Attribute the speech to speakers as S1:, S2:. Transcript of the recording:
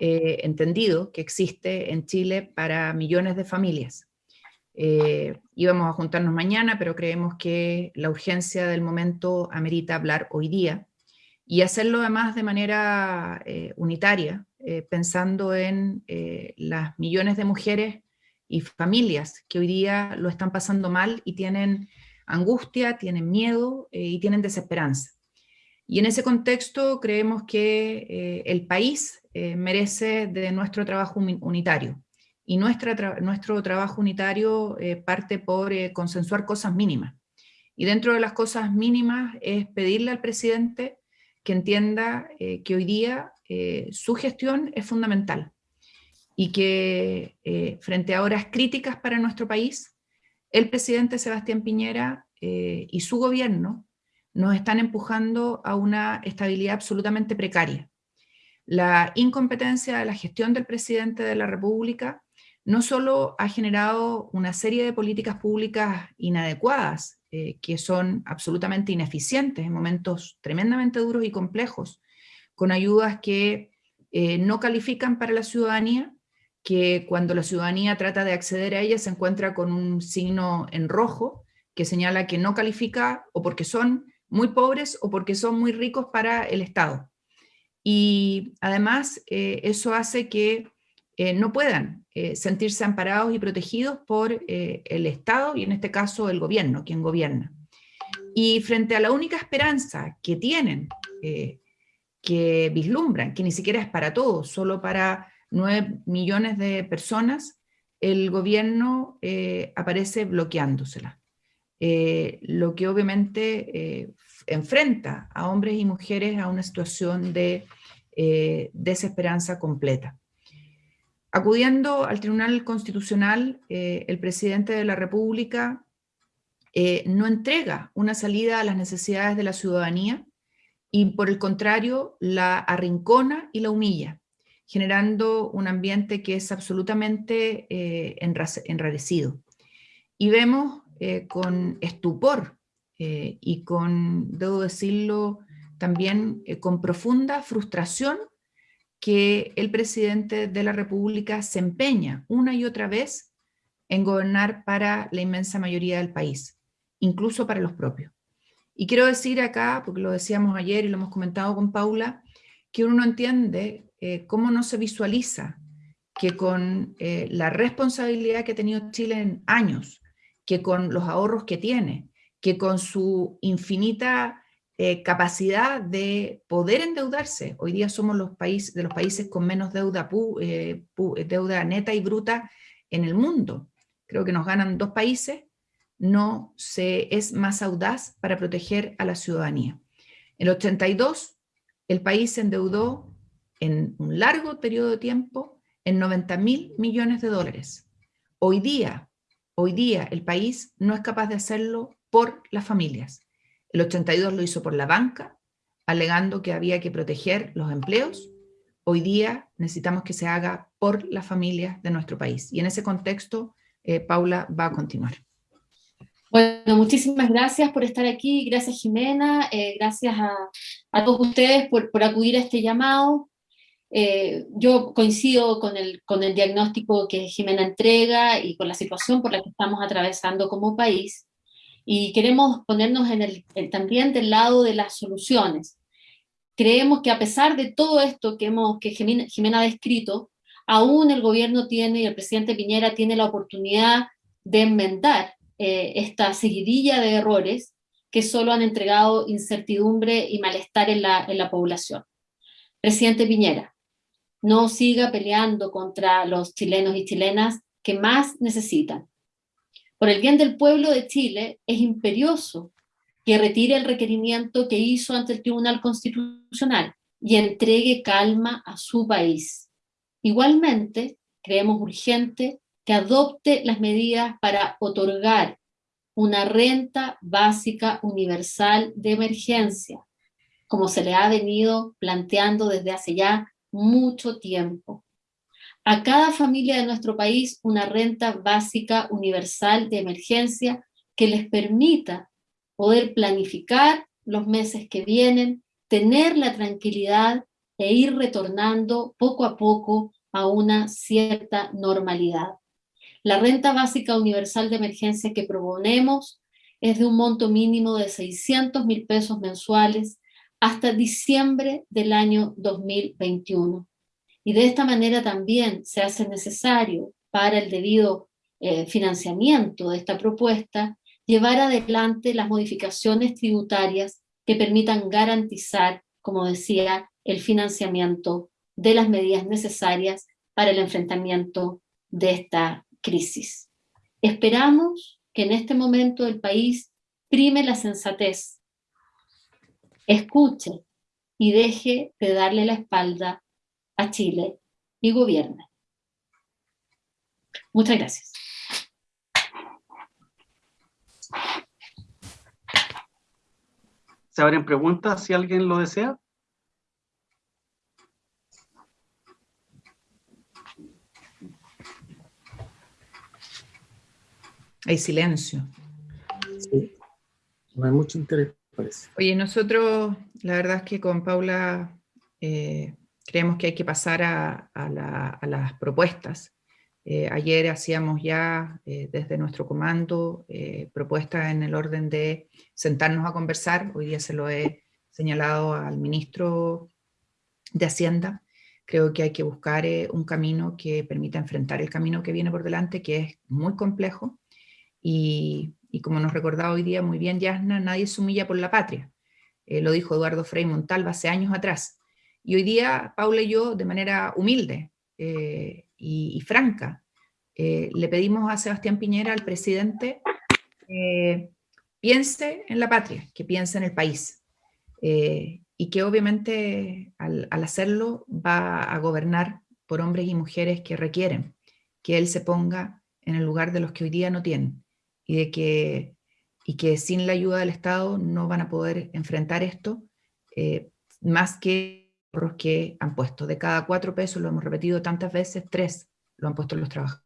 S1: eh, entendido que existe en Chile para millones de familias. Eh, íbamos a juntarnos mañana, pero creemos que la urgencia del momento amerita hablar hoy día y hacerlo además de manera eh, unitaria, pensando en las millones de mujeres y familias que hoy día lo están pasando mal y tienen angustia, tienen miedo y tienen desesperanza. Y en ese contexto creemos que el país eh, merece de nuestro trabajo unitario. Y nuestra nuestro trabajo unitario eh, parte por eh, consensuar cosas mínimas. Y dentro de las cosas mínimas es pedirle al presidente que entienda que hoy día su gestión es fundamental y que frente a horas críticas para nuestro país, el presidente Sebastián Piñera y su gobierno nos están empujando a una estabilidad absolutamente precaria. La incompetencia de la gestión del presidente de la República no solo ha generado una serie de políticas públicas inadecuadas, eh, que son absolutamente ineficientes en momentos tremendamente duros y complejos, con ayudas que eh, no califican para la ciudadanía, que cuando la ciudadanía trata de acceder a ellas se encuentra con un signo en rojo que señala que no califica o porque son muy pobres o porque son muy ricos para el Estado y además eh, eso hace que eh, no puedan eh, sentirse amparados y protegidos por el Estado y en este caso el gobierno, quien gobierna. Y frente a la única esperanza que tienen, que vislumbran, que ni siquiera es para todos, solo para nueve millones de personas, el gobierno aparece bloqueándosela. Lo que obviamente enfrenta a hombres y mujeres a una situación de eh, desesperanza completa. Acudiendo al Tribunal Constitucional, eh, el presidente de la República eh, no entrega una salida a las necesidades de la ciudadanía y por el contrario la arrincona y la humilla, generando un ambiente que es absolutamente enrarecido. Y vemos con estupor y con, debo decirlo, también eh, con profunda frustración que el presidente de la República se empeña una y otra vez en gobernar para la inmensa mayoría del país, incluso para los propios. Y quiero decir acá, porque lo decíamos ayer y lo hemos comentado con Paula, que uno no entiende eh, cómo no se visualiza que con eh, la responsabilidad que ha tenido Chile en años, que con los ahorros que tiene, que con su infinita eh, capacidad de poder endeudarse. Hoy día somos los países, de los países con menos deuda, eh, deuda neta y bruta en el mundo. Creo que nos ganan dos países, no se es más audaz para proteger a la ciudadanía. En el 82, el país se endeudó en un largo periodo de tiempo en 90 mil millones de dólares. Hoy día, hoy día el país no es capaz de hacerlo por las familias. El 82 lo hizo por la banca, alegando que había que proteger los empleos. Hoy día necesitamos que se haga por las familias de nuestro país. Y en ese contexto, eh, Paula va a continuar.
S2: Bueno, muchísimas gracias por estar aquí, gracias Jimena, eh, gracias a, todos ustedes por, acudir a este llamado. Eh, yo coincido con el, con el diagnóstico que Jimena entrega y con la situación por la que estamos atravesando como país y queremos ponernos en el, también del lado de las soluciones. Creemos que a pesar de todo esto que, hemos, que Jimena, ha descrito, aún el gobierno tiene y el presidente Piñera tiene la oportunidad de enmendar eh, esta seguidilla de errores que solo han entregado incertidumbre y malestar en la, en la población. Presidente Piñera, no siga peleando contra los chilenos y chilenas que más necesitan. Por el bien del pueblo de Chile, es imperioso que retire el requerimiento que hizo ante el Tribunal Constitucional y entregue calma a su país. Igualmente, creemos urgente que adopte las medidas para otorgar una renta básica universal de emergencia, como se le ha venido planteando desde hace ya mucho tiempo a cada familia de nuestro país una renta básica universal de emergencia que les permita poder planificar los meses que vienen, tener la tranquilidad e ir retornando poco a poco a una cierta normalidad. La renta básica universal de emergencia que proponemos es de un monto mínimo de 600 mil pesos mensuales hasta diciembre del año 2021. Y de esta manera también se hace necesario para el debido eh, financiamiento de esta propuesta llevar adelante las modificaciones tributarias que permitan garantizar, como decía, el financiamiento de las medidas necesarias para el enfrentamiento de esta crisis. Esperamos que en este momento el país prime la sensatez, escuche y deje de darle la espalda a Chile y gobierne. Muchas gracias.
S3: ¿Se abren preguntas si alguien lo desea?
S1: Hay silencio.
S4: Sí. No hay mucho interés,
S1: Oye, nosotros, la verdad es que con Paula eh, creemos que hay que pasar a, las propuestas. Eh, ayer hacíamos ya eh, desde nuestro comando propuestas en el orden de sentarnos a conversar. Hoy día se lo he señalado al ministro de Hacienda. Creo que hay que buscar un camino que permita enfrentar el camino que viene por delante, que es muy complejo, y, como nos recordaba hoy día muy bien Yasna, nadie se humilla por la patria. Eh, lo dijo Eduardo Frei Montalva hace años atrás. Y hoy día Paula y yo, de manera humilde eh, y, franca, eh, le pedimos a Sebastián Piñera, al presidente, piense en la patria, que piense en el país. y que obviamente al hacerlo va a gobernar por hombres y mujeres que requieren que él se ponga en el lugar de los que hoy día no tienen y, de que, y que sin la ayuda del Estado no van a poder enfrentar esto, eh, más que los que han puesto. De cada cuatro pesos, lo hemos repetido tantas veces, tres lo han puesto los trabajadores.